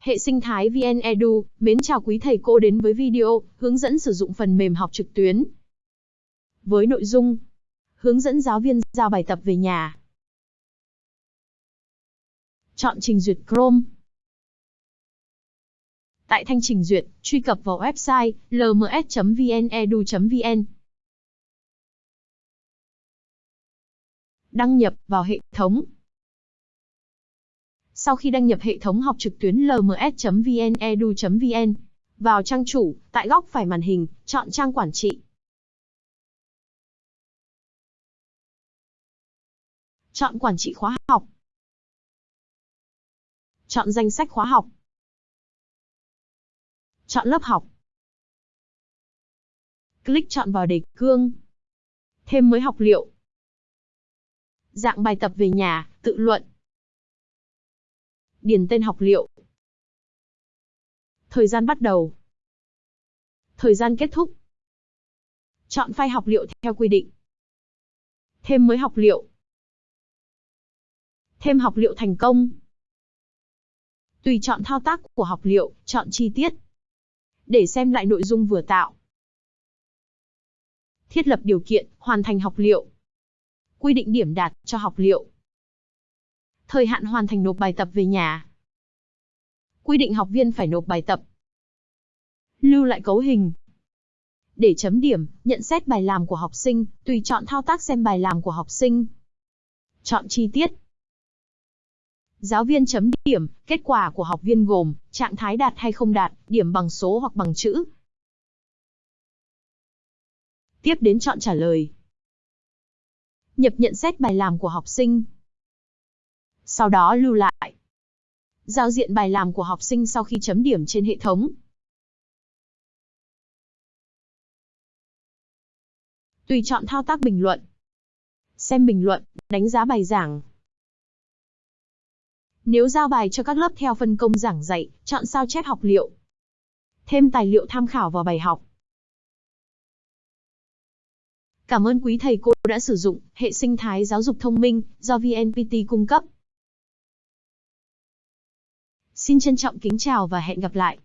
Hệ sinh thái VN Edu, mến chào quý thầy cô đến với video hướng dẫn sử dụng phần mềm học trực tuyến. Với nội dung hướng dẫn giáo viên giao bài tập về nhà. Chọn trình duyệt Chrome. Tại thanh trình duyệt, truy cập vào website lms.vnedu.vn. Đăng nhập vào hệ thống. Sau khi đăng nhập hệ thống học trực tuyến lms.vnedu.vn, vào trang chủ, tại góc phải màn hình, chọn trang quản trị. Chọn quản trị khóa học. Chọn danh sách khóa học. Chọn lớp học. Click chọn vào đề cương. Thêm mới học liệu. Dạng bài tập về nhà, tự luận. Điền tên học liệu. Thời gian bắt đầu. Thời gian kết thúc. Chọn file học liệu theo quy định. Thêm mới học liệu. Thêm học liệu thành công. Tùy chọn thao tác của học liệu, chọn chi tiết. Để xem lại nội dung vừa tạo. Thiết lập điều kiện, hoàn thành học liệu. Quy định điểm đạt cho học liệu. Thời hạn hoàn thành nộp bài tập về nhà. Quy định học viên phải nộp bài tập. Lưu lại cấu hình. Để chấm điểm, nhận xét bài làm của học sinh, tùy chọn thao tác xem bài làm của học sinh. Chọn chi tiết. Giáo viên chấm điểm, kết quả của học viên gồm, trạng thái đạt hay không đạt, điểm bằng số hoặc bằng chữ. Tiếp đến chọn trả lời. Nhập nhận xét bài làm của học sinh. Sau đó lưu lại. Giao diện bài làm của học sinh sau khi chấm điểm trên hệ thống. Tùy chọn thao tác bình luận. Xem bình luận, đánh giá bài giảng. Nếu giao bài cho các lớp theo phân công giảng dạy, chọn sao chép học liệu. Thêm tài liệu tham khảo vào bài học. Cảm ơn quý thầy cô đã sử dụng hệ sinh thái giáo dục thông minh do VNPT cung cấp. Xin trân trọng kính chào và hẹn gặp lại.